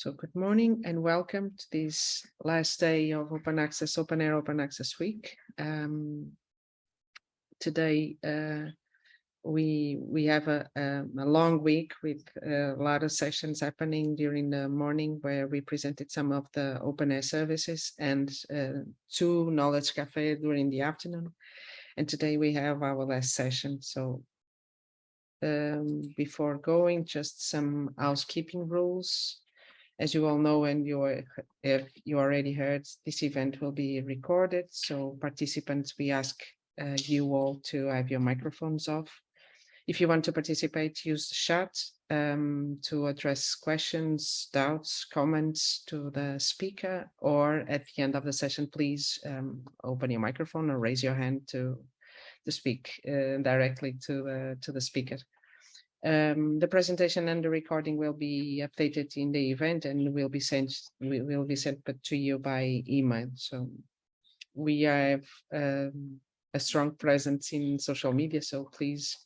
So good morning and welcome to this last day of Open Access, OpenAIRE Open Access Week. Um, today uh, we we have a, a, a, long week with a lot of sessions happening during the morning where we presented some of the OpenAIRE services and uh, two knowledge cafe during the afternoon. And today we have our last session. So um, before going, just some housekeeping rules. As you all know, and you if you already heard, this event will be recorded. So participants, we ask uh, you all to have your microphones off. If you want to participate, use the chat um, to address questions, doubts, comments to the speaker, or at the end of the session, please um, open your microphone or raise your hand to, to speak uh, directly to, uh, to the speaker. Um, the presentation and the recording will be updated in the event and will be sent will be sent to you by email. So we have um, a strong presence in social media, so please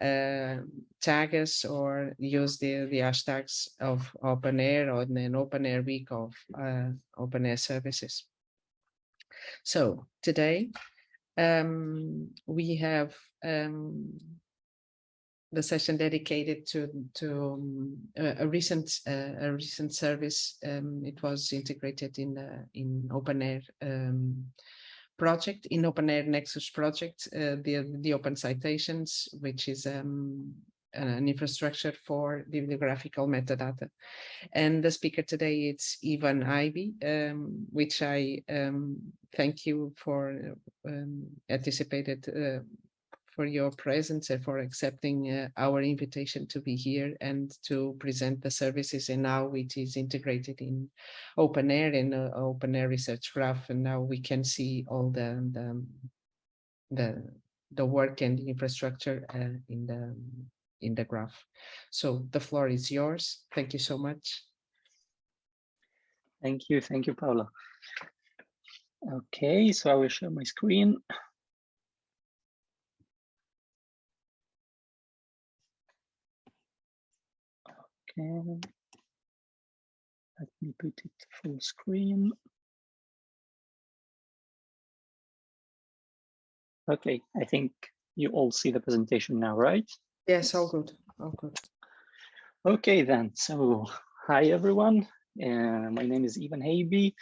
uh, tag us or use the, the hashtags of OpenAIRE or an OpenAIRE week of uh, OpenAIRE services. So today um, we have um, the session dedicated to to um, a, a, recent uh, a recent service. Um, it was integrated in the in OpenAIRE um, project in OpenAIRE Nexus project, uh, the the Open Citations, which is um, an infrastructure for bibliographical metadata. And the speaker today is Ivan Heibi, um, which I um, thank you for um, anticipated uh, for your presence and for accepting uh, our invitation to be here and to present the services and now it is integrated in OpenAIRE and uh, OpenAIRE research graph. And now we can see all the the the, the work and the infrastructure uh, in the in the graph. So the floor is yours. Thank you so much. Thank you. Thank you paula. Okay so i will share my screen Okay. Let me put it full screen. Okay, I think you all see the presentation now, right? Yes, all good, all good. Okay then, so hi everyone. Uh, my name is Ivan Heibi.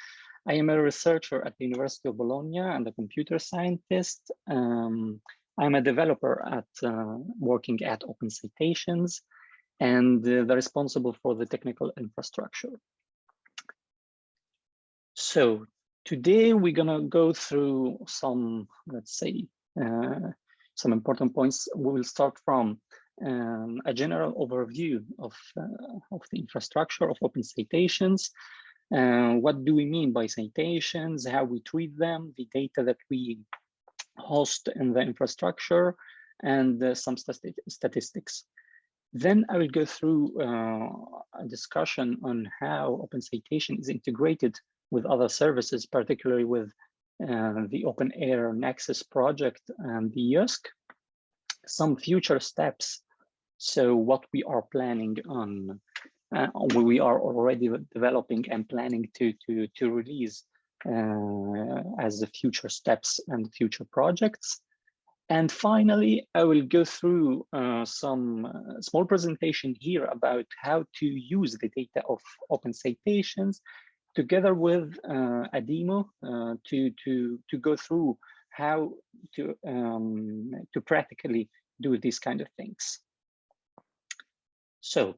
I am a researcher at the University of Bologna and a computer scientist. Um, I'm a developer at uh, working at Open Citations and they're responsible for the technical infrastructure. So today we're gonna go through some, let's say, uh, some important points. We will start from um, a general overview of, uh, of the infrastructure of open citations. Uh, what do we mean by citations, how we treat them, the data that we host in the infrastructure, and uh, some statistics. Then I will go through uh, a discussion on how Open Citation is integrated with other services, particularly with uh, the OpenAIRE Nexus project and the EOSC, some future steps. So what we are planning on, uh, we are already developing and planning to, to, to release uh, as the future steps and future projects. And finally, I will go through uh, some uh, small presentation here about how to use the data of open citations together with uh, a demo uh, to, to, to go through how to, um, to practically do these kind of things. So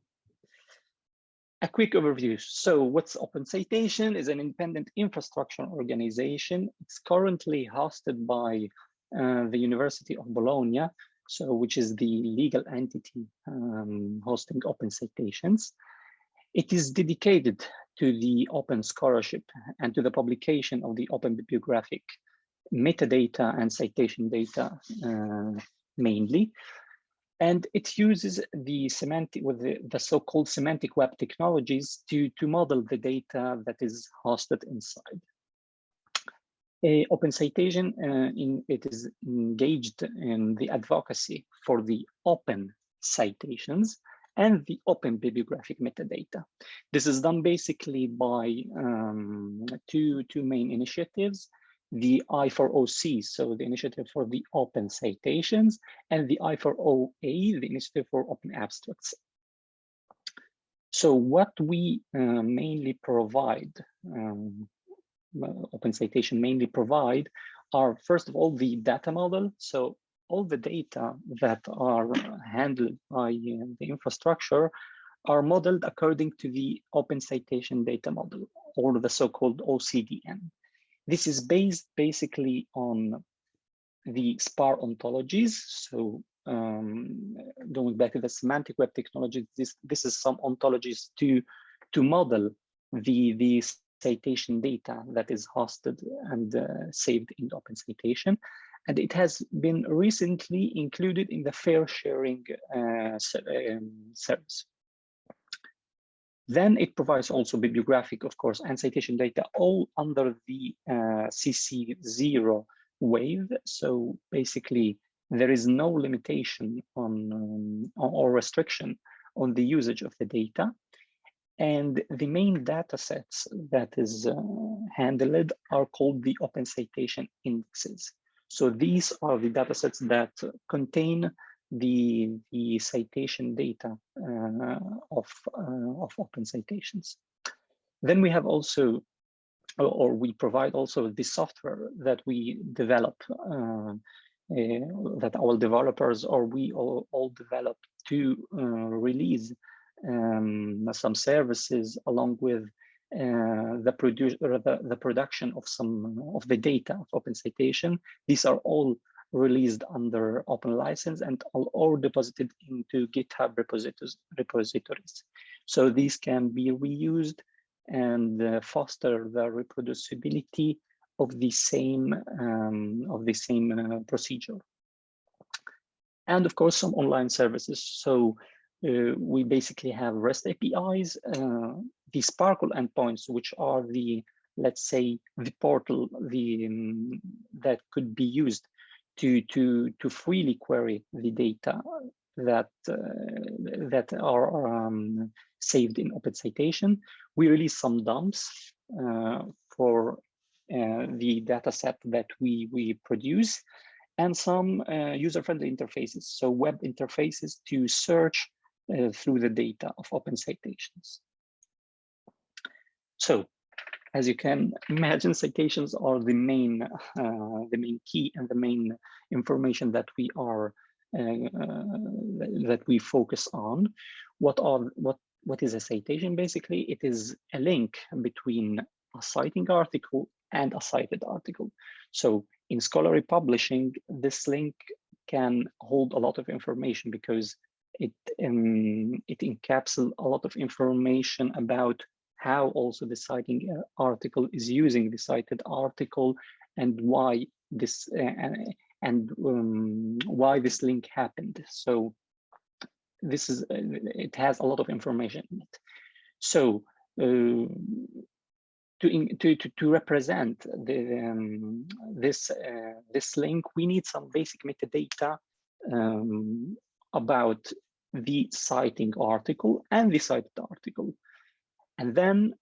a quick overview. So what's Open Citation is an independent infrastructure organization. It's currently hosted by the University of Bologna, so which is the legal entity um, hosting open citations. It is dedicated to the open scholarship and to the publication of the open bibliographic metadata and citation data uh, mainly. And it uses the semantic with the, the so-called semantic web technologies to, to model the data that is hosted inside. Open Citation, uh, in, it is engaged in the advocacy for the open citations and the open bibliographic metadata. This is done basically by um, two, two main initiatives, the I4OC, so the initiative for the open citations, and the I4OA, the initiative for open abstracts. So what we uh, mainly provide, um, Open Citation mainly provide are first of all the data model. So all the data that are handled by uh, the infrastructure are modeled according to the Open Citation Data Model or the so-called OCDM. This is based basically on the SPAR ontologies. So um, going back to the semantic web technology, this this is some ontologies to to model the the citation data that is hosted and uh, saved in Open Citation, and it has been recently included in the FAIRsharing uh, um, service. Then it provides also bibliographic, of course, and citation data all under the uh, CC0 wave. So basically, there is no limitation on um, or restriction on the usage of the data. And the main data sets that is uh, handled are called the open citation indexes. So these are the data sets that contain the, the citation data uh, of, uh, of open citations. Then we have also, or we provide also the software that we develop uh, uh, that our developers or we all, all develop to uh, release um, some services along with uh, the, produce, the, the production of some of the data of open citation. These are all released under open license and all, all deposited into GitHub repositories, repositories. So these can be reused and uh, foster the reproducibility of the same um, of the same uh, procedure. And of course, some online services. So uh, we basically have REST APIs, uh, the SPARQL endpoints, which are the let's say the portal the um, that could be used to to to freely query the data that uh, that are um, saved in open citation. We release some dumps uh, for uh, the data set that we, we produce and some uh, user-friendly interfaces, so web interfaces to search uh, through the data of open citations. So, as you can imagine, citations are the main, uh, the main key and the main information that we are uh, that we focus on. What are what what is a citation? Basically, it is a link between a citing article and a cited article. So in scholarly publishing, this link can hold a lot of information because it um, it encapsulates a lot of information about how also the citing uh, article is using the cited article and why this uh, and um, why this link happened. So this is uh, it has a lot of information in it. So uh, to, to, to, to represent the, um, this, uh, this link, we need some basic metadata um, about the citing article and the cited article. And then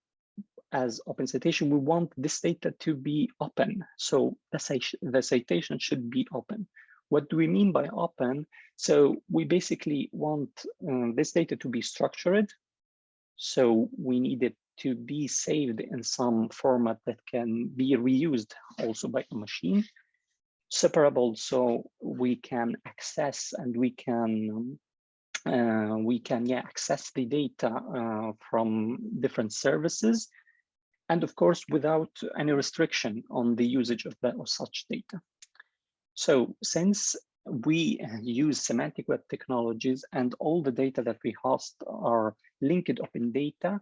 as open citation, we want this data to be open. So the, citation should be open. What do we mean by open? So we basically want um, this data to be structured. So we need it to be saved in some format that can be reused also by a machine separable so we can access and we can uh, we can yeah access the data uh, from different services. And of course without any restriction on the usage of that of such data. So since we use semantic web technologies and all the data that we host are linked open data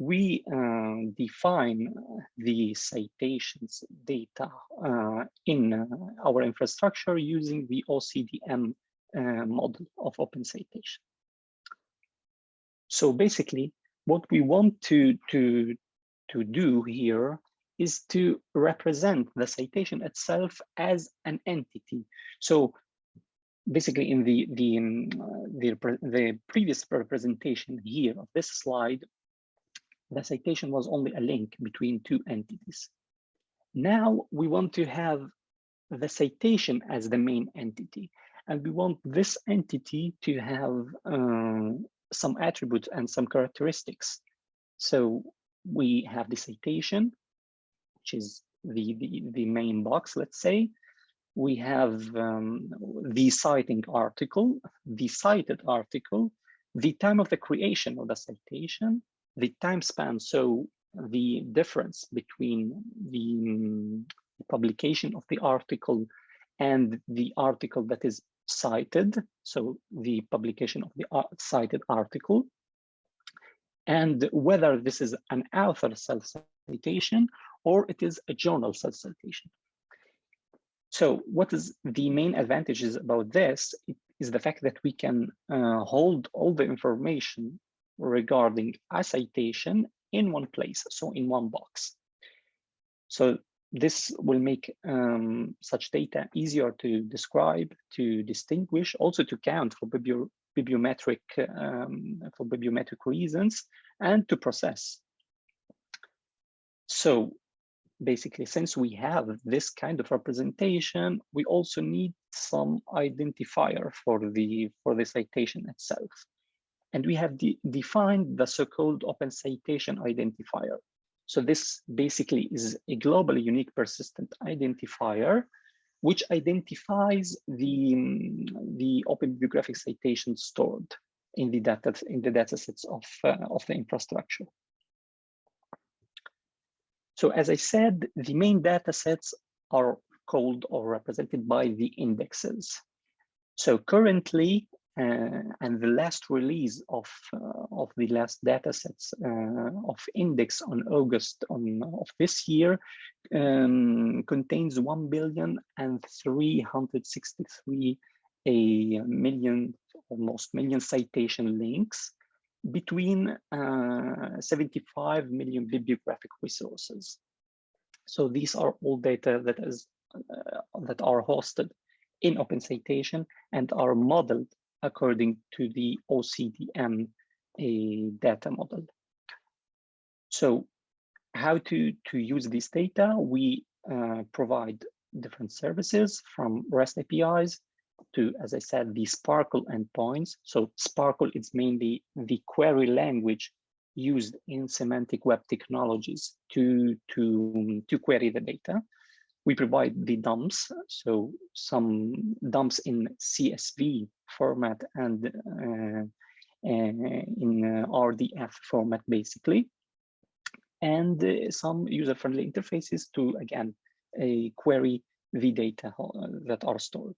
we uh, define the citations data uh, in uh, our infrastructure using the OCDM uh, model of open citation. So basically, what we want to, to, to do here is to represent the citation itself as an entity. So basically in the the um, the, the previous representation here of this slide, the citation was only a link between two entities. Now we want to have the citation as the main entity, and we want this entity to have um, some attributes and some characteristics. So we have the citation, which is the, the, the main box, let's say. We have um, the citing article, the cited article, the time of the creation of the citation, the time span, so the difference between the um, publication of the article and the article that is cited, so the publication of the cited article, and whether this is an author self-citation or it is a journal self-citation. So what is the main advantages about this it is the fact that we can uh, hold all the information regarding a citation in one place, so in one box. So this will make um, such data easier to describe, to distinguish, also to count for bibliometric um, for bibliometric reasons, and to process. So basically, since we have this kind of representation, we also need some identifier for the for the citation itself. And we have de defined the so-called open citation identifier. So this basically is a globally unique persistent identifier, which identifies the, the open bibliographic citation stored in the data in the datasets of, uh, of the infrastructure. So as I said, the main datasets are called or represented by the indexes. So currently, and the last release of uh, of the last data sets uh, of index on August on, of this year um, contains 1 billion and 363 a million almost million citation links between uh, 75 million bibliographic resources. So these are all data that is uh, that are hosted in Open Citation and are modeled according to the OCDM data model. So how to, to use this data? We uh, provide different services from REST APIs to, as I said, the SPARQL endpoints. So SPARQL is mainly the query language used in semantic web technologies to, to, to query the data. We provide the dumps, so some dumps in CSV format and uh, uh, in uh, RDF format, basically. And some user-friendly interfaces to, again, a query the data that are stored.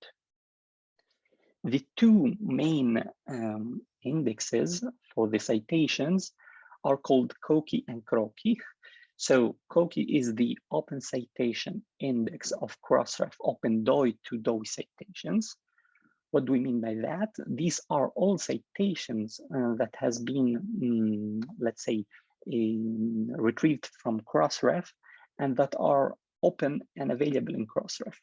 The two main um, indexes for the citations are called COCI and CROCI. So COCI is the open citation index of Crossref open DOI to DOI citations. What do we mean by that? These are all citations uh, that has been, um, let's say, um, retrieved from Crossref and that are open and available in Crossref.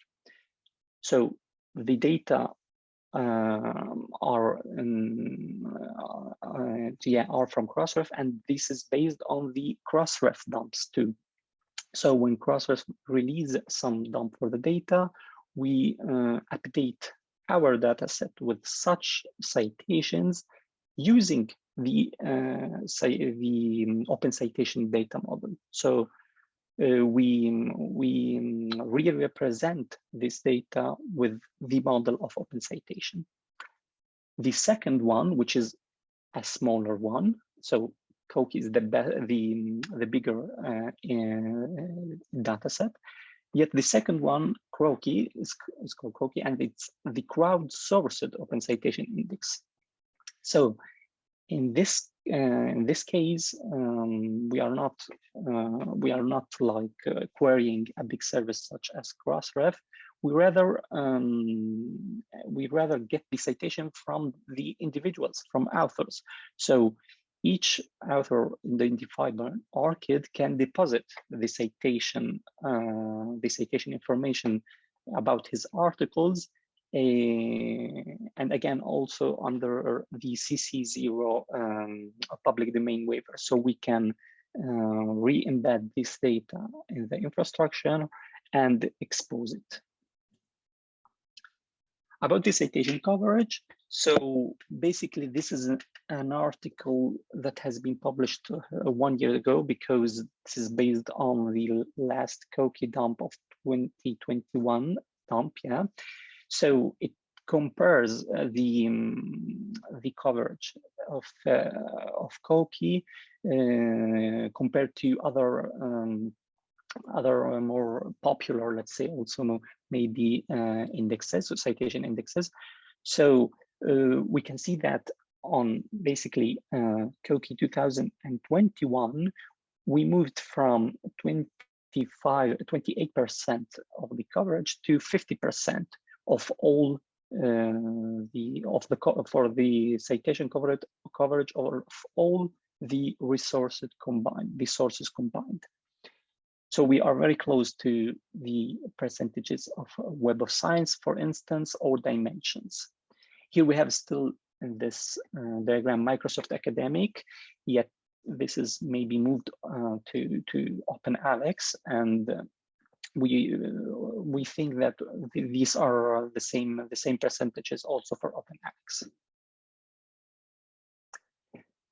So the data uh, are um, uh, yeah are from Crossref, and this is based on the Crossref dumps too. So when Crossref release some dump for the data, we uh, update our data set with such citations using the uh, the um, open citation data model. So uh, we we um, re-represent this data with the model of open citation. The second one, which is a smaller one, so COCI is the the the bigger uh, uh, data set, Yet the second one, CROCI, is, is called CROCI, and it's the crowd-sourced open citation index. So in this uh, in this case, um, we are not uh, we are not like uh, querying a big service such as Crossref. We rather um, we rather get the citation from the individuals, from authors. So each author identified by ORCID can deposit the citation, uh, the citation information about his articles and again, also under the CC0 um, public domain waiver. So we can uh, re-embed this data in the infrastructure and expose it. About the citation coverage, so basically this is an, article that has been published uh, one year ago because this is based on the last COCI dump of 2021 dump, yeah. So it compares uh, the um, the coverage of uh, of COCI uh, compared to other um, other uh, more popular, let's say, also maybe uh, indexes, or citation indexes. So uh, we can see that on basically uh, COCI 2021, we moved from 25, 28% of the coverage to 50% of all uh, the of the for the citation coverage coverage of all the resources combined, the sources combined. So we are very close to the percentages of Web of Science, for instance, or dimensions. Here we have still in this uh, diagram Microsoft Academic, yet this is maybe moved uh, to, to OpenAlex and uh, we uh, we think that these are the same the same percentages also for OpenAlex.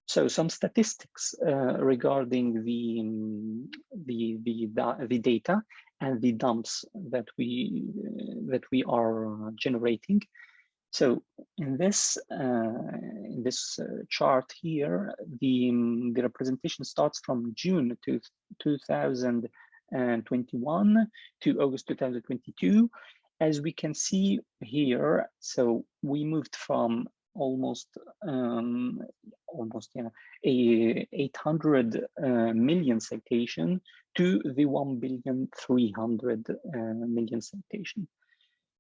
So some statistics uh, regarding the, um, the, the, the data and the dumps that we uh, that we are generating. So in this uh, in this uh, chart here, the um, the representation starts from June to 2021 to August 2022. As we can see here, so we moved from almost um, almost yeah a 800 uh, million citation to the 1 billion 300 uh, million citation.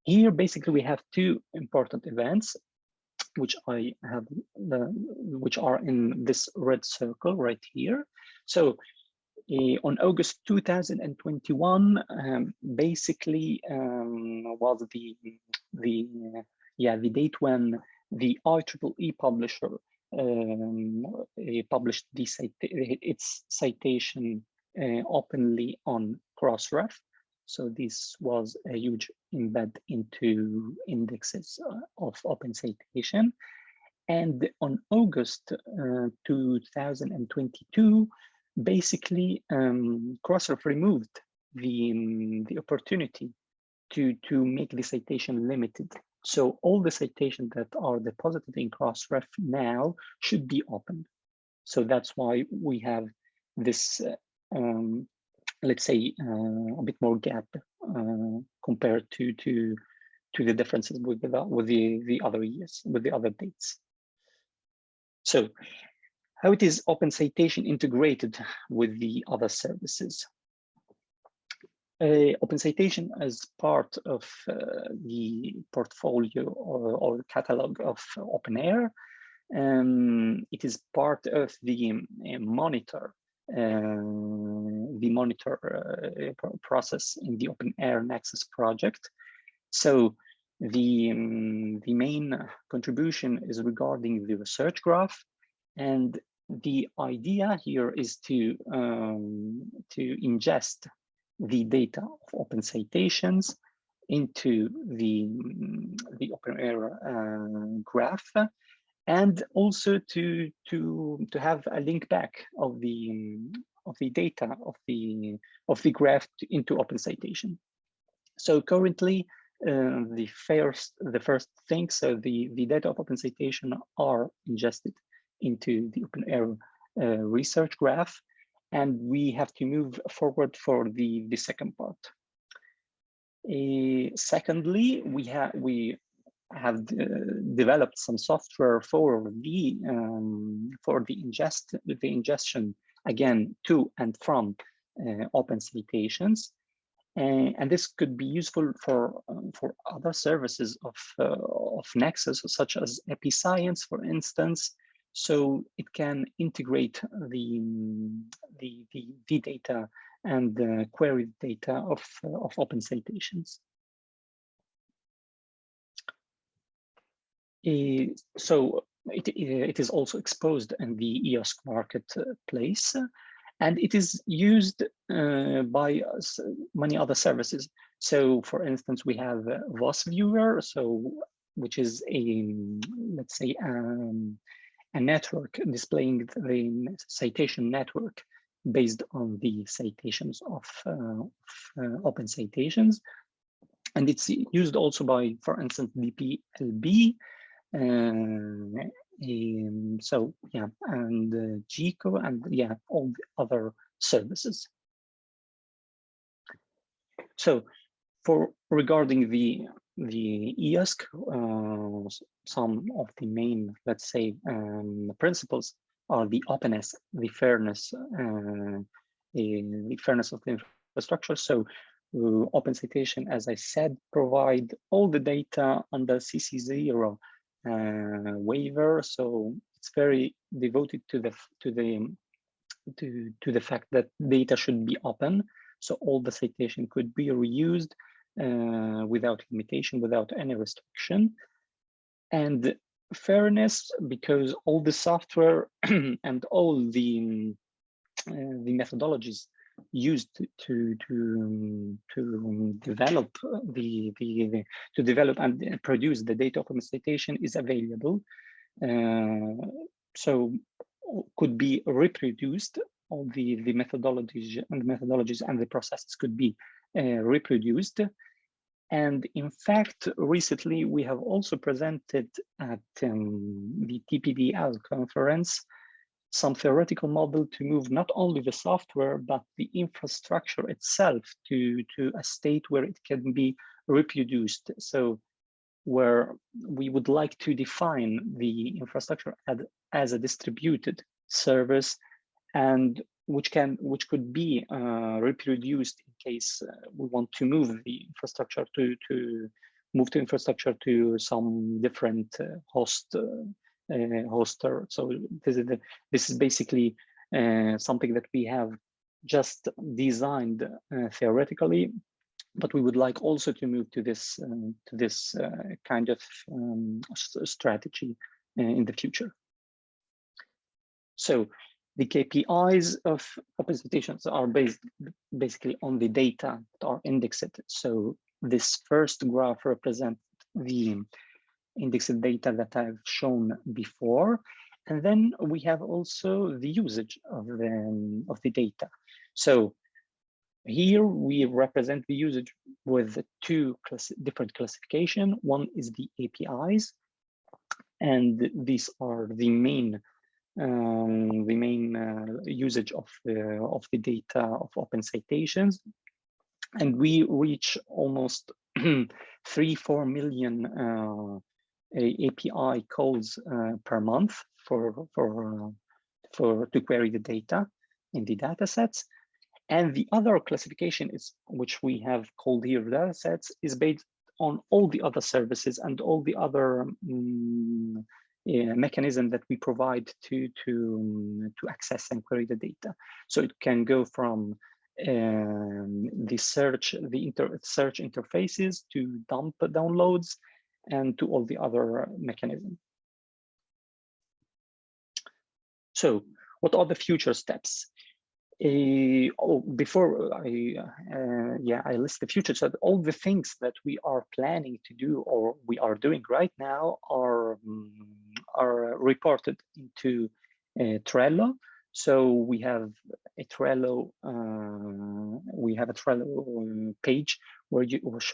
Here, basically, we have two important events, which I have, the, which are in this red circle right here. So uh, on August 2021, um, basically um, was the the yeah the date when the IEEE publisher um, published cita its citation uh, openly on Crossref. So this was a huge embed into indexes uh, of open citation. And on August uh, 2022, basically um, Crossref removed the, um, the opportunity to, to make the citation limited so all the citations that are deposited in Crossref now should be open. So that's why we have this, uh, um, let's say, uh, a bit more gap uh, compared to to to the differences with the with the the other years with the other dates. So how it is open citation integrated with the other services uh, Open Citation as part of uh, the portfolio or, or, catalog of OpenAIRE. Um, it is part of the um, monitor, uh, the monitor uh, process in the OpenAIRE Nexus project. So the, um, the main contribution is regarding the research graph and the idea here is to um, to ingest the data of open citations into the, the OpenAIRE uh, graph and also to, to, to have a link back of the, of the data of the, of the graph into open citation. So currently, uh, the first the first thing, so the, the data of open citation are ingested into the OpenAIRE uh, research graph and we have to move forward for the, the second part. Uh, secondly, we have we have uh, developed some software for the um, for the ingest the ingestion again to and from uh, open citations, and, and this could be useful for um, for other services of uh, of Nexus, such as Episciences, for instance, so it can integrate the, the, the, the data and the query data of, of open citations. Eh, so it, it is also exposed in the EOSC marketplace, and it is used uh, by many other services. So, for instance, we have VOSviewer, so which is a let's say um, a network displaying the citation network based on the citations of, uh, of uh, open citations. And it's used also by, for instance, DPLB. Uh, um, so yeah, and uh, GECO and yeah, all the other services. So for regarding the the EOSC, uh, some of the main, let's say, um, principles are the openness, the fairness, uh, the fairness of the infrastructure. So uh, open citation, as I said, provide all the data under CC0 uh, waiver. So it's very devoted to the to the to to the fact that data should be open. So all the citation could be reused uh, without limitation, without any restriction. And fairness, because all the software and all the, uh, the methodologies used to to to develop the, the, the to develop and produce the data of citation is available uh, so could be reproduced all the the methodologies and methodologies and the processes could be uh, reproduced and in fact, recently we have also presented at um, the TPDL conference some theoretical model to move not only the software, but the infrastructure itself to, to a state where it can be reproduced. So where we would like to define the infrastructure as, as a distributed service and which can which could be uh, reproduced in case uh, we want to move the infrastructure to to move to infrastructure to some different uh, host uh, uh, hoster. So this is the, this is basically uh, something that we have just designed theoretically, but we would like also to move to this to this kind of um, strategy in the future. So the KPIs of open citations are based basically on the data that are indexed. So this first graph represents the indexed data that I've shown before. And then we have also the usage of the, of the data. So here we represent the usage with two class different classification. One is the APIs, and these are the main um, the main uh, usage of the, of the data of open citations. And we reach almost three, four million uh, API calls uh, per month for, for, for to query the data in the data sets. And the other classification is, which we have called here data sets, is based on all the other services and all the other um, mechanism that we provide to to um, to access and query the data. So it can go from um, the search the inter search interfaces to dump downloads and to all the other mechanisms. So what are the future steps? Uh, oh, before I, uh, yeah, I list the future. So all the things that we are planning to do or we are doing right now are um, are reported into uh, Trello. So we have a Trello, uh, we have a Trello page where you which,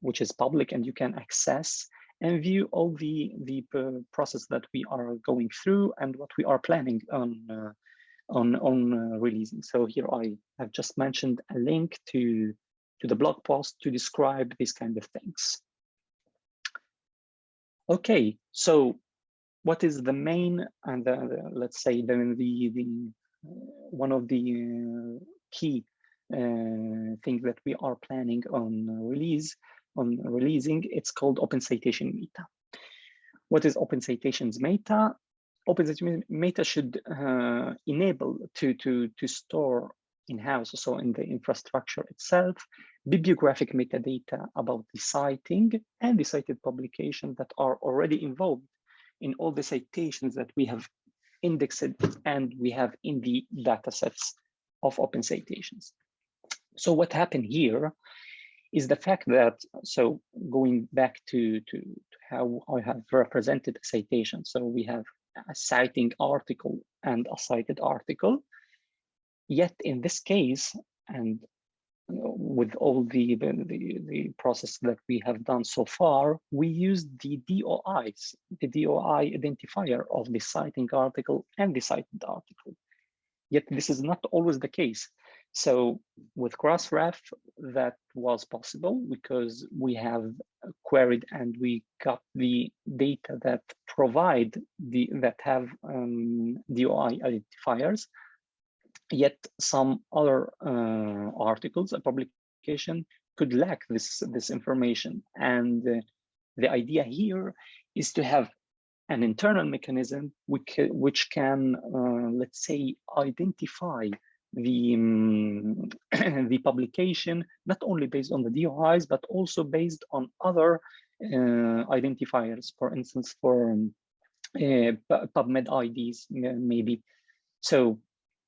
which is public and you can access and view all the the process that we are going through and what we are planning on uh, on on uh, releasing. So here I have just mentioned a link to to the blog post to describe these kind of things. Okay, so what is the main and the, the, let's say the the, the uh, one of the uh, key uh, things that we are planning on release on releasing it's called open citation meta. What is open citations meta? Open citation meta should uh, enable to to to store in-house so in the infrastructure itself bibliographic metadata about the citing and the cited publication that are already involved in all the citations that we have indexed and we have in the data sets of open citations. So what happened here is the fact that, so going back to, to, to how I have represented a citation. So we have a citing article and a cited article. Yet in this case, and with all the, the, the, process that we have done so far, we use the DOIs, the DOI identifier of the citing article and the cited article. Yet this is not always the case. So with Crossref, that was possible because we have queried and we got the data that provide the that have um, DOI identifiers Yet some other uh, articles, a publication could lack this, this information. And uh, the idea here is to have an internal mechanism which, which can, uh, let's say, identify the, um, the publication, not only based on the DOIs, but also based on other uh, identifiers, for instance, for um, PubMed IDs, maybe. So,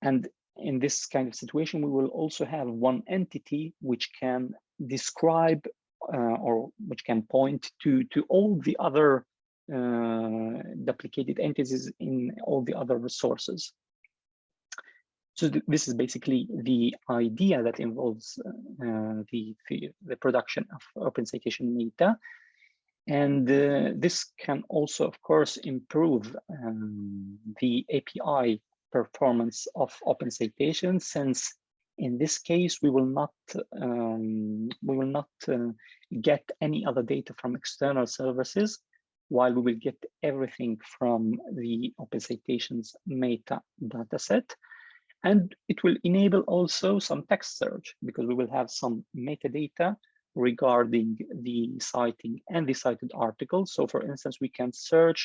and in this kind of situation, we will also have one entity which can describe uh, or which can point to, to all the other uh, duplicated entities in all the other resources. So th this is basically the idea that involves uh, the, the, the, production of open citation data. And uh, this can also, of course, improve um, the API performance of open citation since in this case we will not um, we will not uh, get any other data from external services while we will get everything from the open citations meta dataset. And it will enable also some text search because we will have some metadata regarding the citing and the cited articles so for instance we can search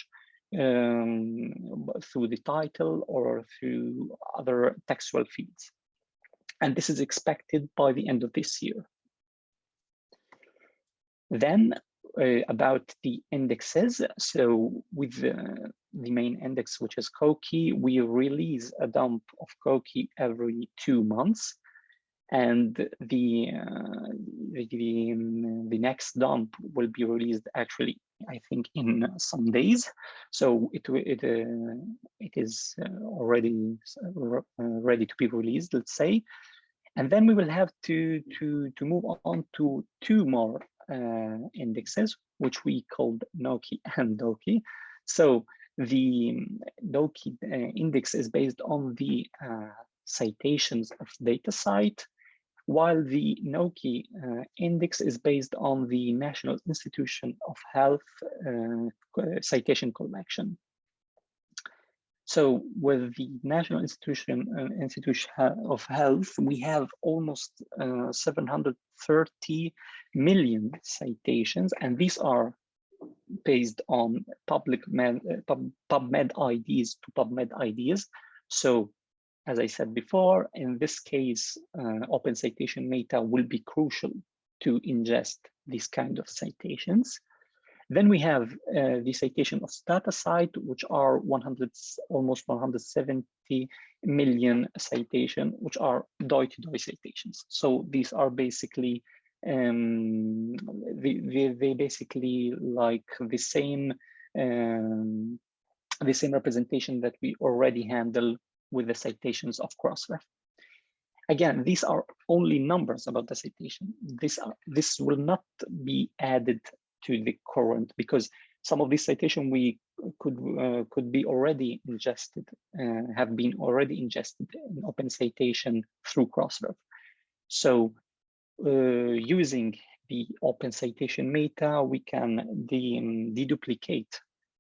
um, through the title or through other textual feeds. And this is expected by the end of this year. Then uh, about the indexes. So with the, the main index, which is COCI, we release a dump of COCI every two months and the, uh, the, the, the next dump will be released actually I think in some days. So it it uh, it is uh, already uh, ready to be released let's say. And then we will have to to to move on to two more uh, indexes which we called NOCI and DOCI. So the DOCI uh, index is based on the citations of DataCite while the NOCI uh, index is based on the National Institution of Health uh, citation collection. So with the National Institution uh, Institution of Health, we have almost uh, 730 million citations, and these are based on PubMed, uh, PubMed IDs to PubMed IDs. So as I said before, in this case, uh, open citation meta will be crucial to ingest these kind of citations. Then we have uh, the citation of DataCite, which are 100, almost 170 million citation, which are DOI-to-DOI citations. So these are basically um, they, they, they basically like the same um, the same representation that we already handle with the citations of Crossref. Again, these are only numbers about the citation. This, are, this will not be added to the current because some of these citation we could uh, could be already ingested, uh, have been already ingested in open citation through Crossref. So uh, using the open citation meta, we can de deduplicate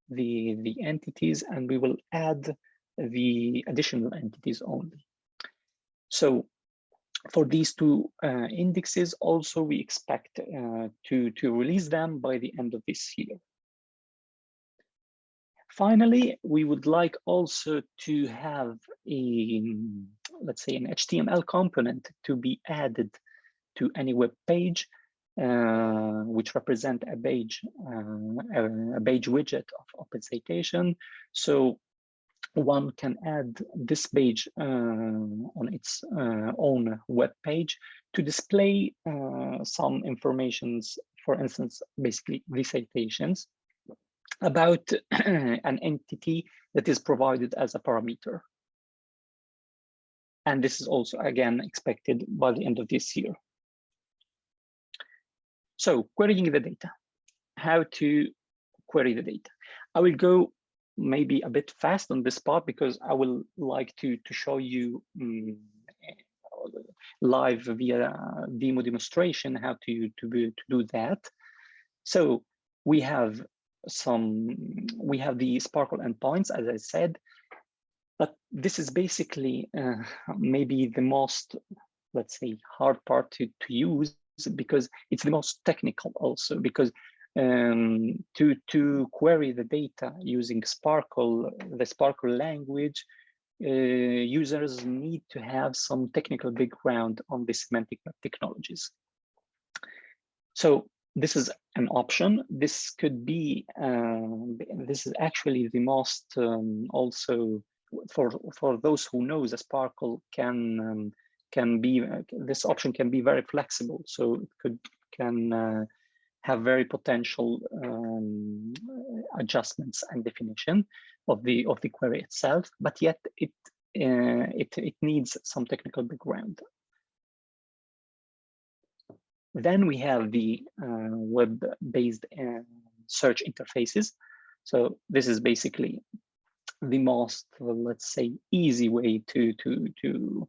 the, the entities and we will add the additional entities only. So for these two uh, indexes, also we expect uh, to, to release them by the end of this year. Finally, we would like also to have a, let's say an HTML component to be added to any web page uh, which represent a page, uh, a, page widget of Open Citation. So one can add this page uh, on its uh, own web page to display uh, some informations, for instance, basically citations about an entity that is provided as a parameter. And this is also, again, expected by the end of this year. So querying the data, how to query the data. I will go maybe a bit fast on this part because I will like to, to show you um, live via demo demonstration how to, to, be, to do that. So we have some, we have the SPARQL endpoints, as I said, but this is basically uh, maybe the most, let's say, hard part to, to use because it's the most technical also because um, to, to query the data using SPARQL, the SPARQL language, uh, users need to have some technical background on the semantic technologies. So this is an option. This could be, uh, this is actually the most um, also for, for those who know the SPARQL can, um, can be, uh, this option can be very flexible. So it could, can uh, have very potential um, adjustments and definition of the of the query itself, but yet it uh, it it needs some technical background. Then we have the uh, web-based uh, search interfaces. So this is basically the most, let's say, easy way to to to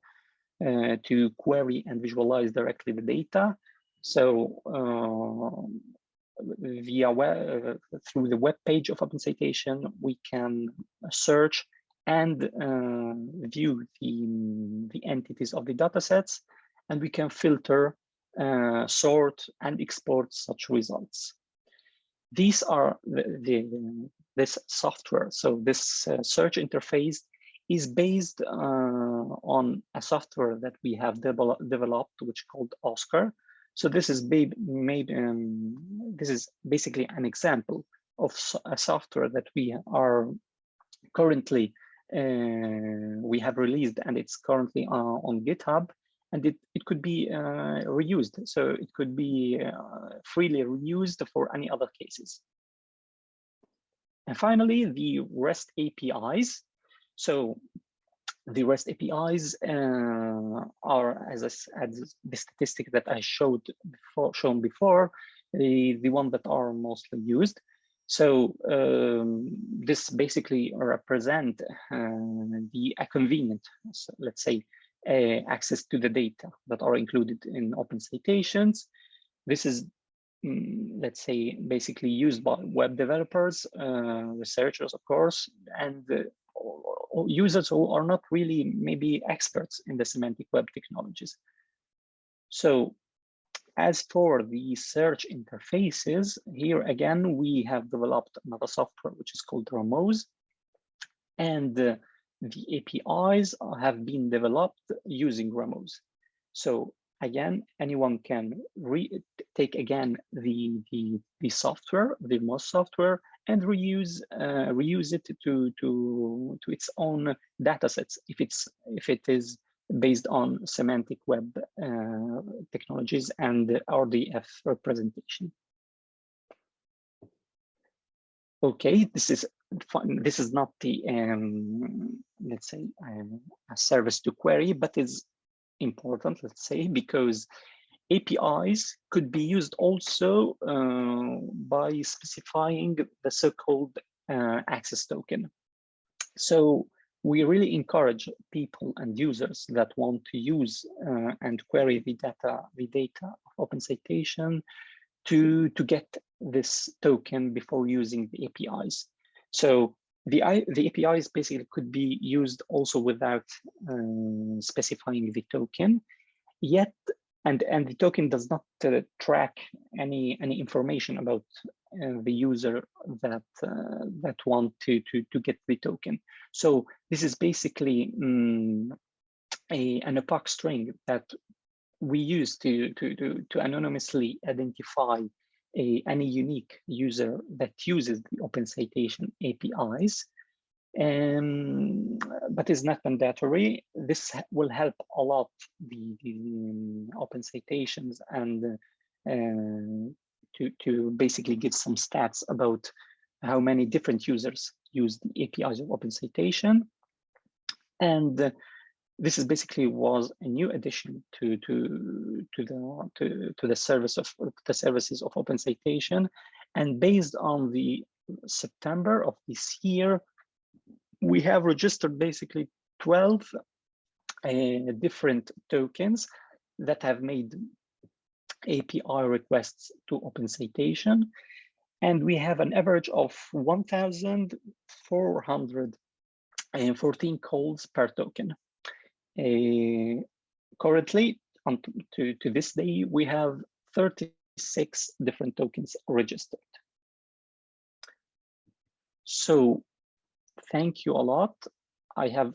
uh, to query and visualize directly the data. So uh, via web, uh, through the web page of Open Citation, we can search and uh, view the, the entities of the datasets, and we can filter, uh, sort, and export such results. These are the, the this software. So this uh, search interface is based uh, on a software that we have developed, which called Oscar, so this is made, um, this is basically an example of a software that we are currently, uh, we have released and it's currently uh, on GitHub and it, it could be uh, reused. So it could be uh, freely reused for any other cases. And finally, the REST APIs. So the REST APIs uh, are, as, I, as the statistic that I showed before, shown before, the, the one that are mostly used. So um, this basically represent uh, the a convenient, so let's say, uh, access to the data that are included in open citations. This is, mm, let's say, basically used by web developers, uh, researchers, of course, and users who are not really maybe experts in the semantic web technologies. So as for the search interfaces, here again, we have developed another software which is called RAMOSE. And uh, the APIs have been developed using RAMOSE. So again, anyone can take again the, the, the software, the MOS software, and reuse uh, reuse it to to to its own data sets if it's if it is based on semantic web uh, technologies and RDF representation. Okay, this is fun. This is not the um, let's say um, a service to query, but it's important, let's say, because APIs could be used also uh, by specifying the so-called uh, access token. So we really encourage people and users that want to use uh, and query the data, the data of Open Citation to, to get this token before using the APIs. So the, the APIs basically could be used also without uh, specifying the token, yet and and the token does not uh, track any any information about uh, the user that uh, that want to to to get the token. So this is basically um, a an epoch string that we use to, to, to, to anonymously identify a, any unique user that uses the Open Citation APIs, um, but is not mandatory. This will help a lot the, the um, Open Citations and uh, to, to basically give some stats about how many different users use the APIs of Open Citation. And uh, this is basically was a new addition to to to the to, to the service of the services of Open Citation. And based on the September of this year, we have registered basically 12 uh, different tokens that have made API requests to Open Citation. And we have an average of 1,414 calls per token. Uh, currently, to, to this day, we have 36 different tokens registered. So thank you a lot. I have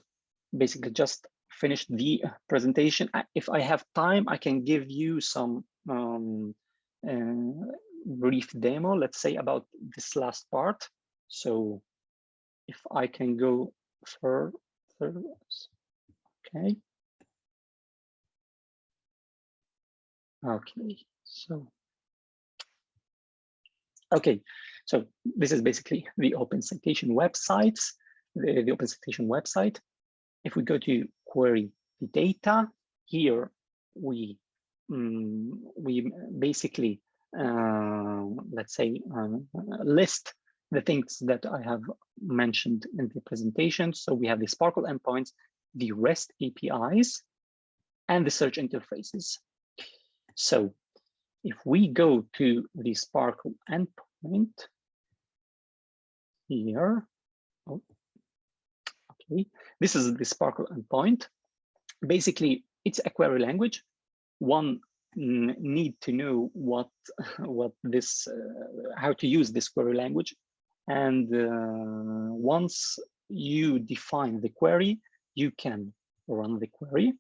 basically just finished the presentation. If I have time, I can give you some um, uh, brief demo, let's say about this last part. So if I can go further, okay. Okay, so, okay, so this is basically the Open Citation websites, the, the Open Citation website. If we go to query the data, here we um, we basically uh, let's say um, list the things that I have mentioned in the presentation. So we have the SPARQL endpoints, the REST APIs, and the search interfaces. So if we go to the SPARQL endpoint here, oh, okay, this is the SPARQL endpoint. Basically, it's a query language. One need to know what what this uh, how to use this query language and uh, once you define the query you can run the query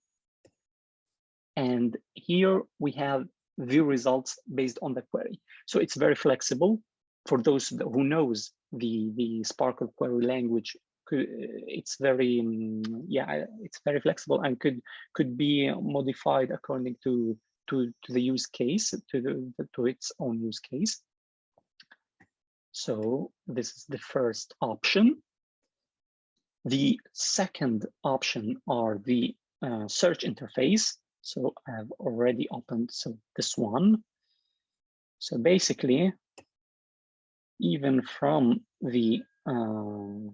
and here we have view results based on the query so it's very flexible for those who knows the the SPARQL query language it's very um, yeah it's very flexible and could could be modified according to to, to the use case, to, the, to its own use case. So this is the first option. The second option are the uh, search interface. So I have already opened so this one. So basically, even from the uh,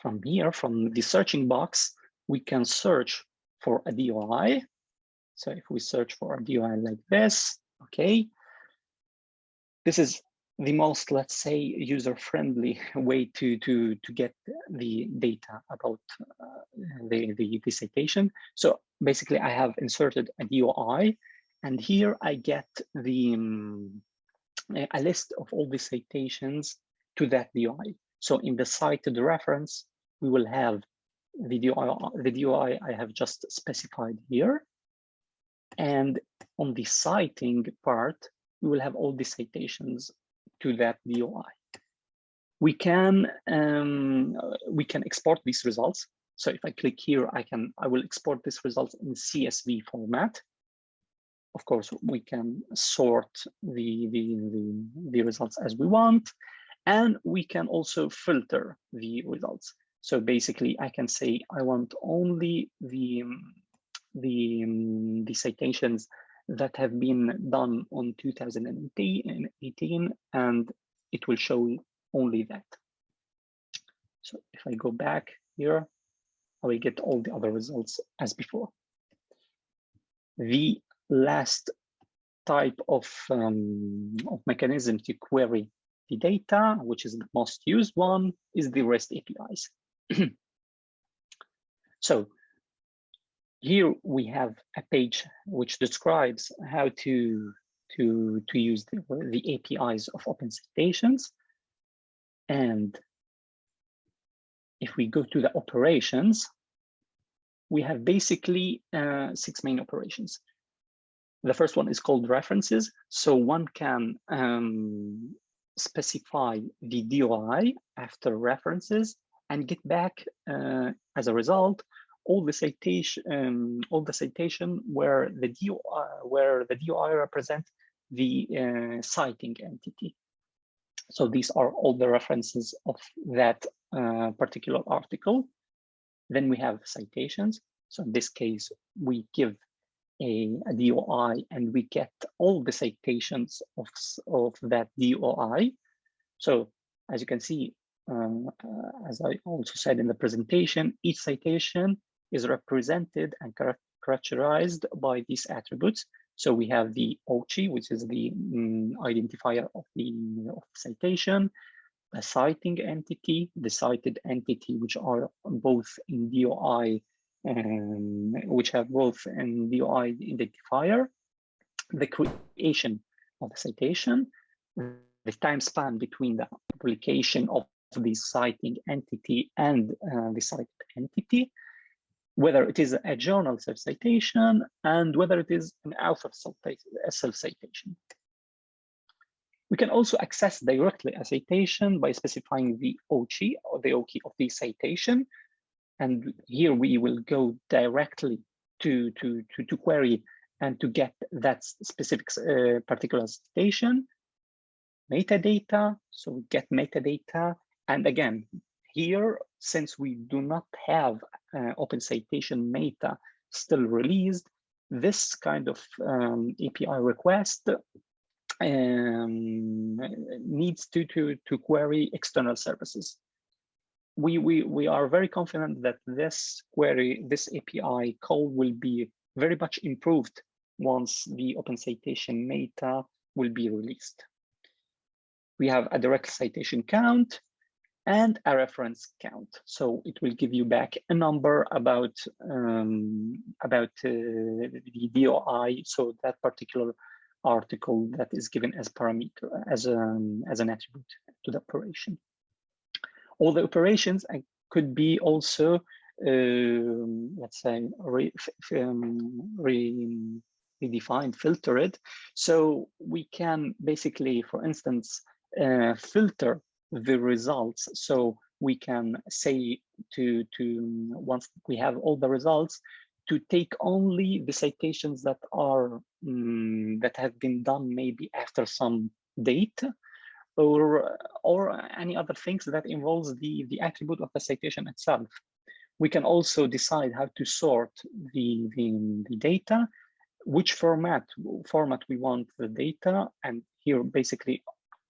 from here, from the searching box, we can search for a DOI so if we search for a DOI like this, okay, this is the most, let's say, user-friendly way to, to, to get the data about uh, the, the, the citation. So basically, I have inserted a DOI, and here I get the um, a list of all the citations to that DOI. So in the cited reference, we will have the DOI, the DOI I have just specified here. And on the citing part, we will have all the citations to that DOI. We can um, we can export these results. So if I click here, I can I will export these results in CSV format. Of course, we can sort the, the, the, the results as we want, and we can also filter the results. So basically, I can say I want only the the, um, the citations that have been done on 2018 and it will show only that. So if I go back here, I will get all the other results as before. The last type of, um, of mechanism to query the data, which is the most used one, is the REST APIs. so here we have a page which describes how to to to use the, the APIs of Open Citations. And if we go to the operations, we have basically uh, six main operations. The first one is called references. So one can um, specify the DOI after references and get back uh, as a result all the citation um, all the citation where the DOI where the DOI represent the uh, citing entity. So these are all the references of that uh, particular article. Then we have citations. So in this case, we give a, DOI and we get all the citations of, of that DOI. So as you can see, um, uh, as I also said in the presentation, each citation is represented and characterized by these attributes. So we have the OCI, which is the um, identifier of the of citation, the citing entity, the cited entity, which are both in DOI, um, which have both in DOI identifier, the creation of the citation, the time span between the publication of the citing entity and uh, the cited entity, whether it is a journal self-citation and whether it is an author self-citation. We can also access directly a citation by specifying the OCI or the OKey of the citation. And here we will go directly to, to, to, to query and to get that specific uh, particular citation. Metadata, so we get metadata. And again, here, since we do not have uh, Open Citation Meta still released, this kind of um, API request um, needs to, to, to query external services. We, we, we are very confident that this query, this API call will be very much improved once the Open Citation Meta will be released. We have a direct citation count, and a reference count. So it will give you back a number about um, about uh, the DOI. So that particular article that is given as parameter as um, as an attribute to the operation. All the operations and could be also um, let's say re, um, re, redefined, filtered. So we can basically, for instance, uh, filter the results. So we can say to, to once we have all the results, to take only the citations that are um, that have been done maybe after some date or or any other things that involves the the attribute of the citation itself we can also decide how to sort the the, the data which format format we want the data and here basically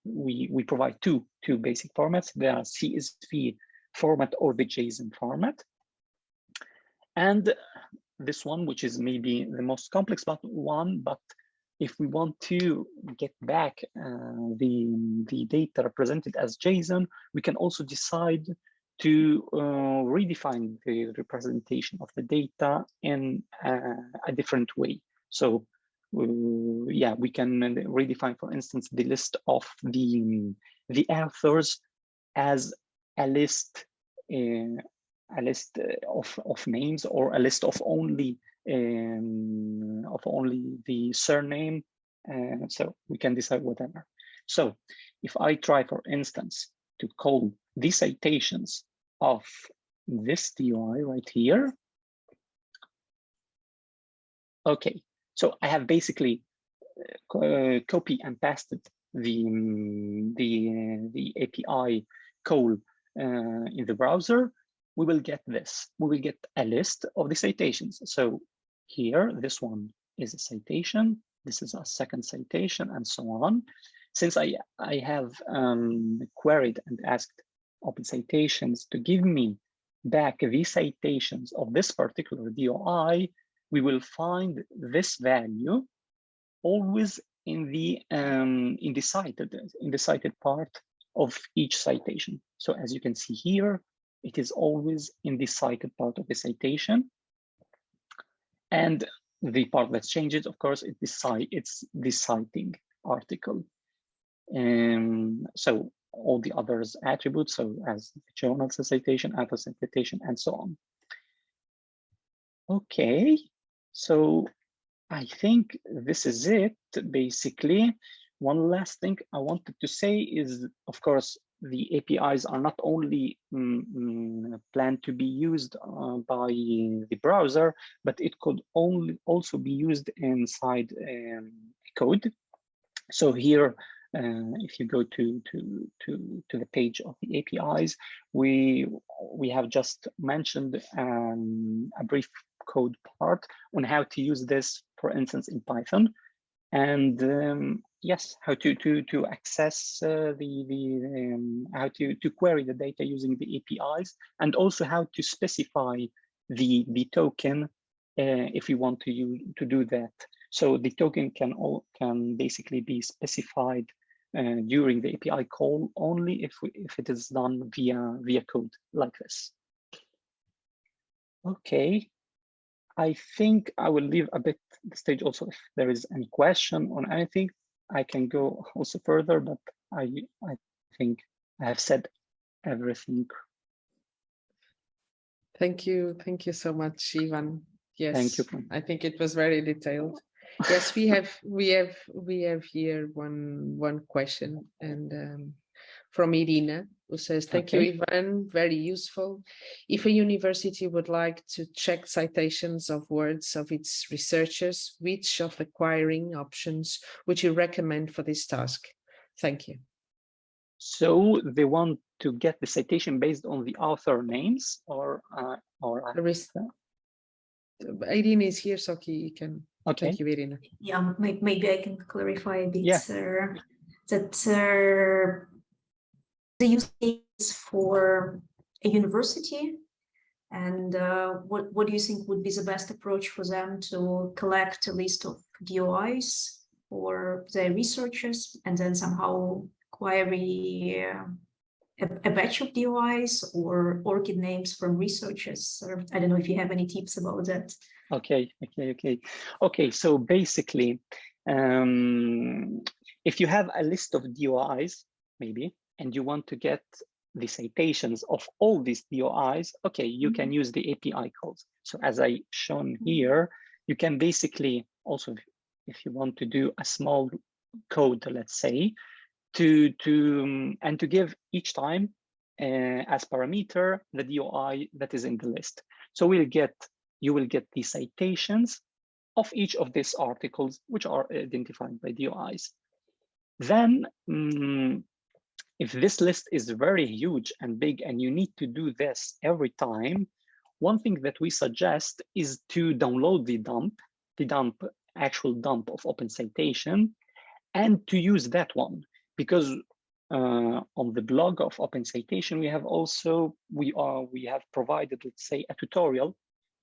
we, we provide two, two basic formats, the CSV format or the JSON format. And this one, which is maybe the most complex but one, but if we want to get back uh, the, the data represented as JSON, we can also decide to uh, redefine the representation of the data in uh, a different way. So uh, yeah, we can redefine, for instance, the list of the the authors as a list, uh, a list of of names or a list of only um, of only the surname. Uh, so we can decide whatever. So if I try, for instance, to call the citations of this DOI right here. Okay, so I have basically uh, copy and pasted the um, the uh, the API call uh, in the browser. We will get this. We will get a list of the citations. So here, this one is a citation. This is a second citation, and so on. Since I I have um, queried and asked Open Citations to give me back the citations of this particular DOI, we will find this value always in the um, in the cited in the cited part of each citation. So as you can see here, it is always in the cited part of the citation. And the part that changes, of course, it's the, citing article. Um, so all the others attributes, so as journal citation, author citation, and so on. Okay, so I think this is it, basically. One last thing I wanted to say is, of course, the APIs are not only mm, mm, planned to be used uh, by the browser, but it could only also be used inside um, code. So here, uh, if you go to, to, to, to the page of the APIs, we, we have just mentioned um, a brief code part on how to use this, for instance, in Python. And um, yes, how to to to access uh, the the um, how to to query the data using the APIs, and also how to specify the the token uh, if you want to use to do that. So the token can all can basically be specified uh, during the API call only if we, if it is done via via code like this. Okay, I think I will leave a bit the stage also if there is any question on anything. I can go also further, but I I think I have said everything. Thank you. Thank you so much, Ivan. Yes, Thank you. I think it was very detailed. Yes, we have we have we have here one one question and um, from Irina who says, thank Okay. you, Ivan, very useful. If a university would like to check citations of words of its researchers, which of the querying options would you recommend for this task? Thank you. So they want to get the citation based on the author names or uh, or The res- Irina is here, so he can, okay. thank you, Irina. Yeah, maybe I can clarify a bit. Yeah. uh, That uh, the use case for a university and uh, what, what do you think would be the best approach for them to collect a list of DOIs for their researchers and then somehow query uh, a, a batch of DOIs or ORCID names from researchers? Or I don't know if you have any tips about that. Okay, okay, okay. Okay, so basically, um, if you have a list of DOIs, maybe, and you want to get the citations of all these DOIs, okay, you can use the API calls. So as I shown here, you can basically also, if you want to do a small code, let's say, to to um, and to give each time uh, as parameter the DOI that is in the list. So we'll get you will get the citations of each of these articles which are identified by DOIs. Then mm, if this list is very huge and big and you need to do this every time, one thing that we suggest is to download the dump, the dump, actual dump of open citation, and to use that one because uh, on the blog of open citation we have also we are we have provided let's say a tutorial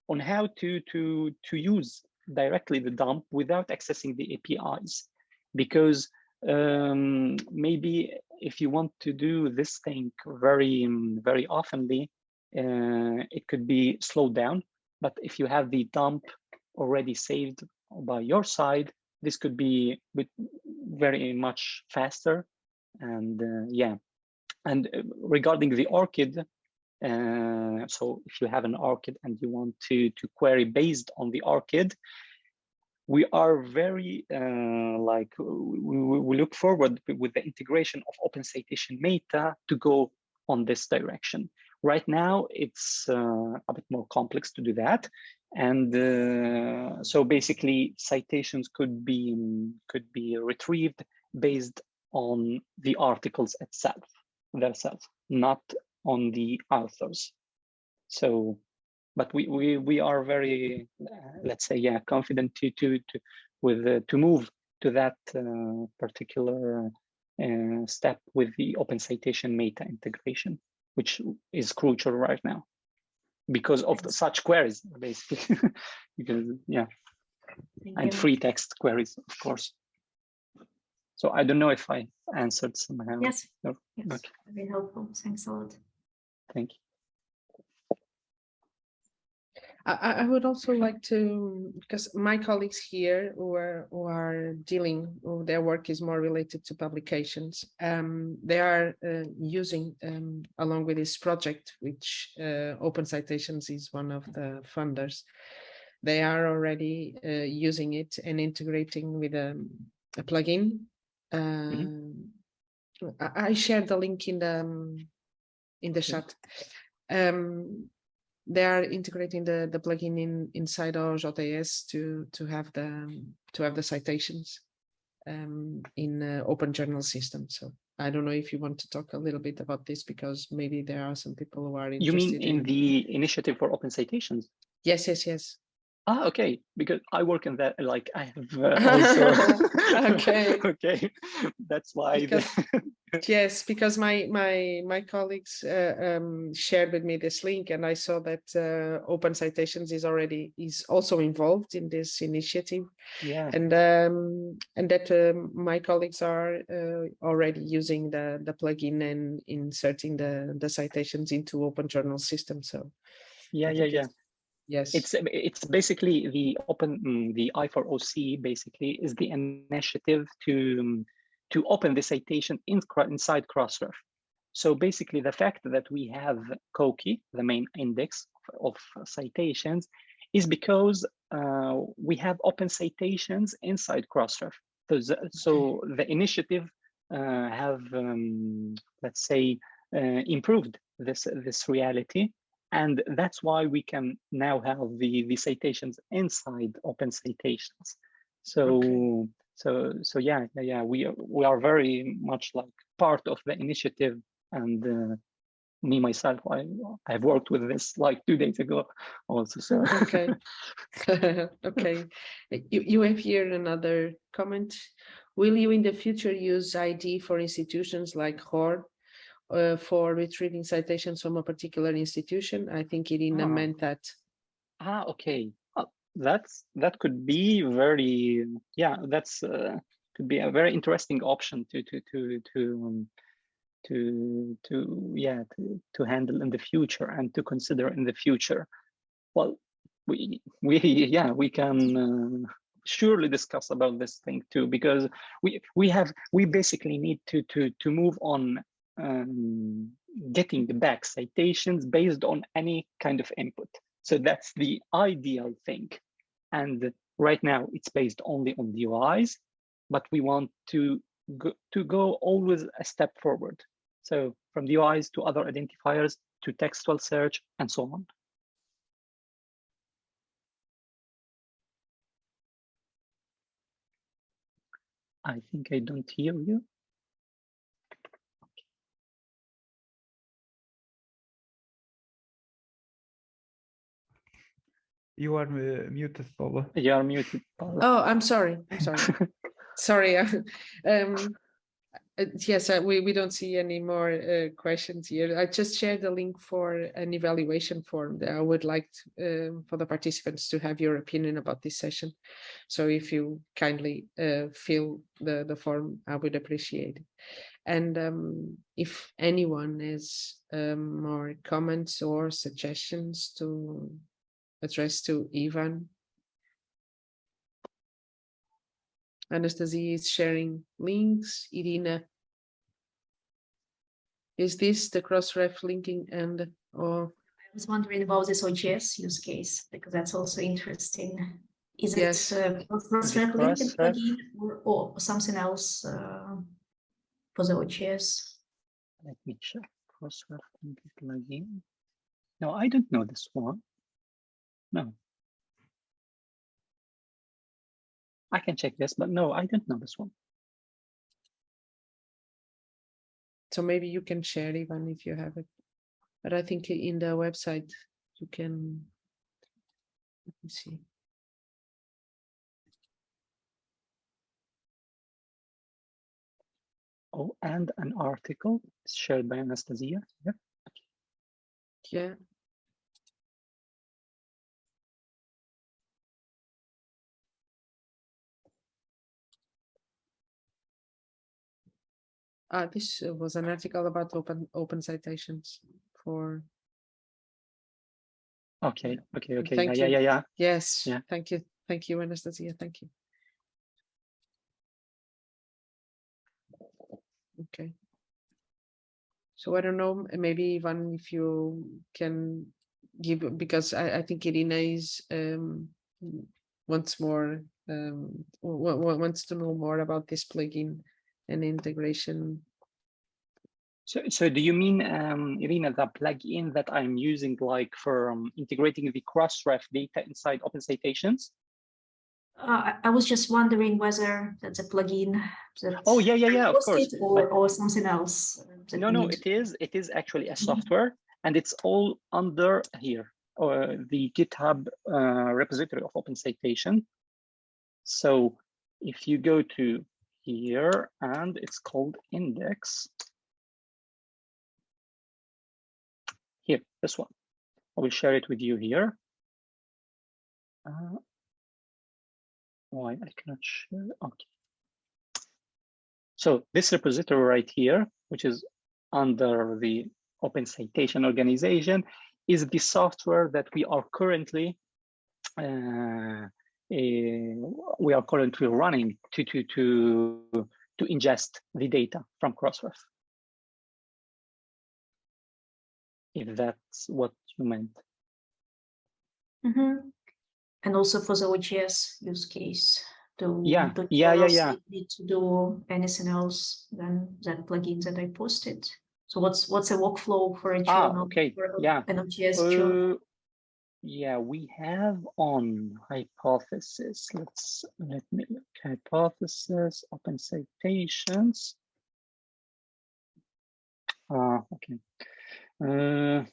on how to to to use directly the dump without accessing the APIs because um, maybe if you want to do this thing very um, very oftenly uh, it could be slowed down. But if you have the dump already saved by your side this could be with very much faster. And uh, yeah. And uh, regarding the ORCID uh, so if you have an ORCID and you want to to query based on the ORCID we are very uh, like we, we look forward with the integration of open citation meta to go on this direction. Right now it's uh, a bit more complex to do that. And uh, so basically citations could be could be retrieved based on the articles itself themselves not on the authors. So but we we we are very uh, let's say yeah confident to to to with uh, to move to that uh, particular uh, step with the open citation meta integration which is crucial right now because of the, such queries basically because yeah Thank and you. free text queries of course so i don't know if i answered somehow Yes, No? yes, Okay. very helpful. Thanks a lot. thank you I, I would also like to, because my colleagues here who are, who are dealing, who their work is more related to publications, um, they are uh, using, um, along with this project, which uh, Open Citations is one of the funders, they are already uh, using it and integrating with um, a plugin. Um, I, I shared the link in the um, in the chat. Um, they are integrating the the plugin in inside OJS to to have the to have the citations um, in uh, open journal system. So I don't know if you want to talk a little bit about this because maybe there are some people who are interested. You mean in the initiative for open citations? yes yes yes Ah, okay, because I work in that, like I have uh, also. Okay. Okay, that's why. the- Because- yes because my my my colleagues uh, um, shared with me this link and I saw that uh, open citations is already is also involved in this initiative. Yeah, and um, and that um, my colleagues are uh, already using the the plugin and inserting the the citations into open journal system so. Yeah, yeah, yeah. yes. It's it's basically the open mm, the I4OC basically is the initiative to um, to open the citation in, inside Crossref. So basically, the fact that we have COCI, the main index of citations, is because uh, we have open citations inside Crossref. So, the- so the initiative uh, have um, let's say uh, improved this this reality and that's why we can now have the the citations inside open citations so so so yeah yeah, we are, we are very much like part of the initiative and uh, me myself i i've worked with this like two days ago also so. Okay. Okay. Uh, you, you have here another comment. Will you in the future use id for institutions like ROR uh, for retrieving citations from a particular institution? I think irina Ah. meant that ah okay that's that could be very yeah that's uh, could be a very interesting option to to to to um, to to yeah to, to handle in the future and to consider in the future. Well we we yeah we can uh, surely discuss about this thing too because we we have we basically need to to to move on um, getting back citations based on any kind of input so that's the ideal thing and right now it's based only on DOIs but we want to go, to go always a step forward so from DOIs to other identifiers to textual search and so on. I think I don't hear you. You are uh, muted, Paula. You are muted. Paula. oh i'm sorry i'm sorry sorry um uh, yes uh, we we don't see any more uh, questions here i just shared the link for an evaluation form that i would like to, um, for the participants to have your opinion about this session so if you kindly uh, fill the the form i would appreciate it and um, if anyone has um, more comments or suggestions to address to ivan Anastasia is sharing links. Irina. Is this the cross-ref linking and or I was wondering about this OJS use case, because that's also interesting. Is Yes. it uh, cross-ref linked cross-ref? or, or something else uh, for the OJS? Let me check. Cross-ref Crossref plugin. No, I don't know this one. No. I can check this, but no, I don't know this one. so maybe you can share even if you have it. But I think in the website you can let me see. Oh, and an article shared by Anastasia. Yeah. Yeah. Ah, this uh, was an article about open open citations for Okay, okay, okay. Thank yeah, you. yeah, yeah, yeah. yes. Yeah. Thank you. Thank you, Anastasia. Thank you. Okay. So I don't know, maybe Ivan, if you can give, because I, I think Irina is um wants more, um, wa- wa- wants to know more about this plugin and integration. So, so do you mean, um, Irina, the plugin that I'm using, like for um, integrating the Crossref data inside Open Citations? Uh, I- I was just wondering whether that's a plugin. that Oh, yeah, yeah, yeah, of course. Or, or something else. No, no, it is, it is actually a Mhm. software and it's all under here, uh, the GitHub uh, repository of Open Citation. So if you go to here and it's called index. Here, this one. I will share it with you here. Uh, why I cannot share? Okay. So this repository right here, which is under the Open Citation Organization, is the software that we are currently uh, we are currently running to to to to ingest the data from Crossref. If that's what you meant. Mhm. And also for the OJS use case to. Yeah, to yeah, yeah, yeah. Need to do anything else than that plugin that I posted. So what's, what's a workflow for a Ah, journal? okay, for a- yeah. An OJS journal? Yeah, we have on hypothesis. Let's let me look. Hypothesis, open citations. Uh, okay. Uh,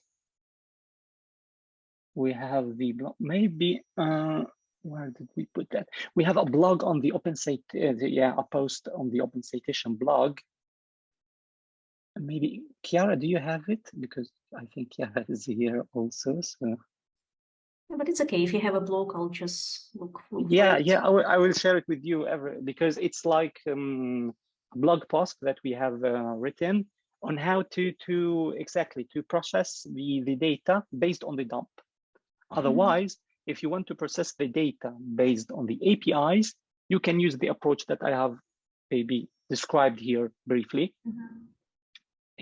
we have the blog. Maybe uh, where did we put that? We have a blog on the open site. Uh, yeah, a post on the open citation blog. Maybe Chiara, do you have it? Because I think Chiara is here also. So. But it's okay, if you have a blog, I'll just look. Yeah, it. yeah, I will, I will share it with you ever because it's like um, a blog post that we have uh, written on how to to exactly to process the the data based on the dump. Otherwise, if you want to process the data based on the APIs, you can use the approach that I have maybe described here briefly. Mhm.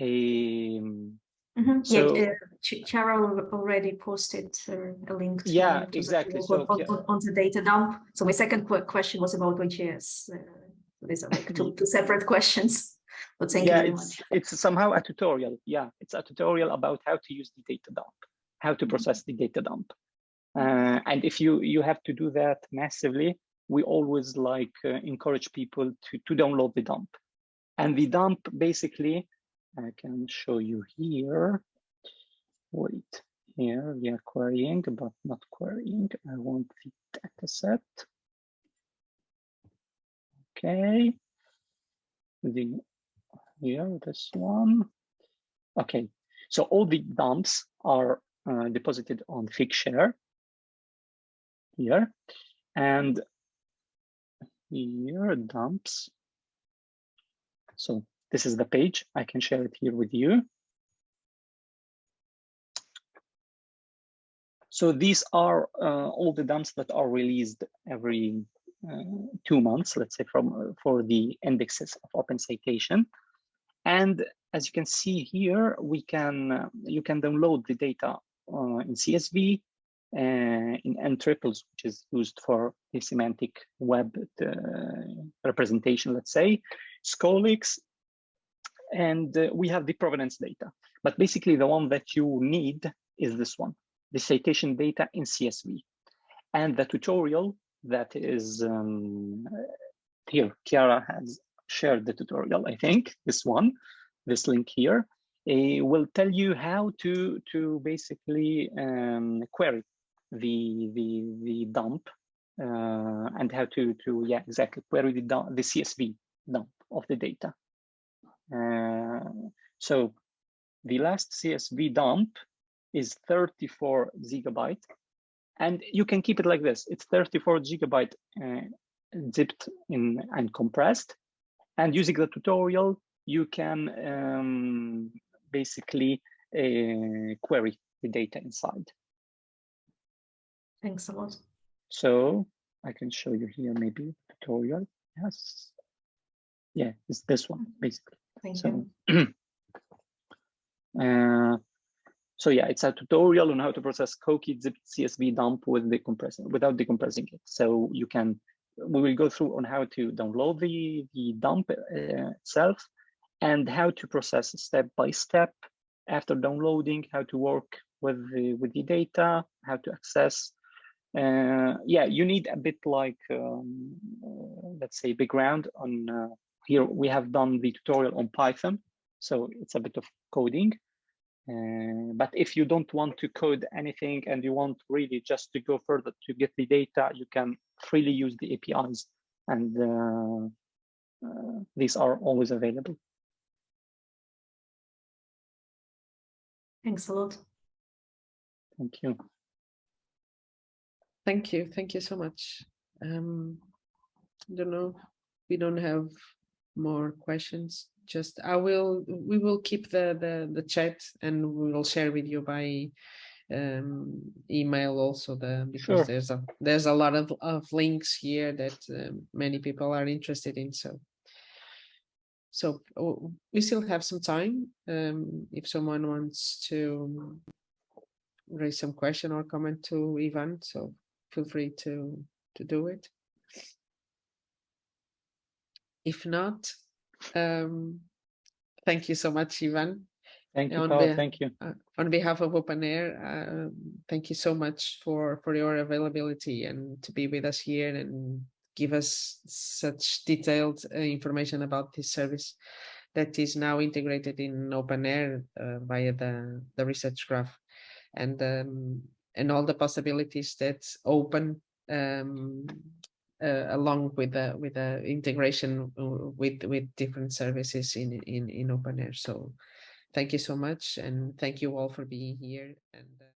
Um, Mhm. So- Yeah, uh, Ch- Chiara already posted uh, a link. to- Yeah, to the exactly. blog So, On, yeah. on- the data dump. So my second que- question was about OJS. uh, These are like two, two separate questions. But thank you yeah, very it's much. it's somehow a tutorial. Yeah, it's a tutorial about how to use the data dump, how to Mhm. process the data dump. Uh, and if you you have to do that massively, we always like uh, encourage people to to download the dump. And the dump basically, I can show you here. Wait, here we are querying, but not querying. I want the data set. Okay. The here, this one. Okay, so all the dumps are uh, deposited on Figshare here, and here dumps. So this is the page. I can share it here with you. So these are uh, all the dumps that are released every uh, two months, let's say from uh, for the indexes of Open Citation. And as you can see here, we can uh, you can download the data uh, in CSV, uh, in N triples, which is used for the semantic web representation, let's say, Scholix, and uh, we have the provenance data. But basically, the one that you need is this one, the citation data in CSV. And the tutorial that is um, here, Chiara has shared the tutorial, I think, this one, this link here, uh, will tell you how to, to basically um, query the, the, the dump uh, and how to, to, yeah, exactly, query the, the CSV dump of the data. Uh, so the last CSV dump is 34 gigabyte and you can keep it like this. It's 34 gigabyte uh, zipped in and compressed. And using the tutorial, you can um, basically uh, query the data inside. Thanks a lot. So I can show you here maybe tutorial. Yes. Yeah, it's this one basically. Thank So, you. uh, So yeah, it's a tutorial on how to process COCI zip CSV dump with the decompressing without decompressing it. So you can, we will go through on how to download the, the dump uh, itself and how to process step by step after downloading, how to work with the, with the data, how to access. Uh, yeah, you need a bit like, um, uh, let's say background on, uh, here we have done the tutorial on Python. So it's a bit of coding. Uh, but if you don't want to code anything and you want really just to go further to get the data, you can freely use the APIs and uh, uh, these are always available. Thanks a lot. Thank you. Thank you. Thank you so much. Um, I don't know. We don't have more questions. Just I will. We will keep the the the chat and we will share with you by um email also the because Sure. there's a there's a lot of of links here that um, many people are interested in so so oh, we still have some time um if someone wants to raise some question or comment to Ivan so feel free to to do it if not um thank you so much Ivan Thank you, on Paul. Thank you. uh, on behalf of OpenAIRE, um, thank you so much for for your availability and to be with us here and give us such detailed uh, information about this service that is now integrated in OpenAIRE uh, via the the research graph and um, and all the possibilities that open um, uh, along with the with the integration uh, with with different services in in in OpenAIRE. So thank you so much and thank you all for being here and uh,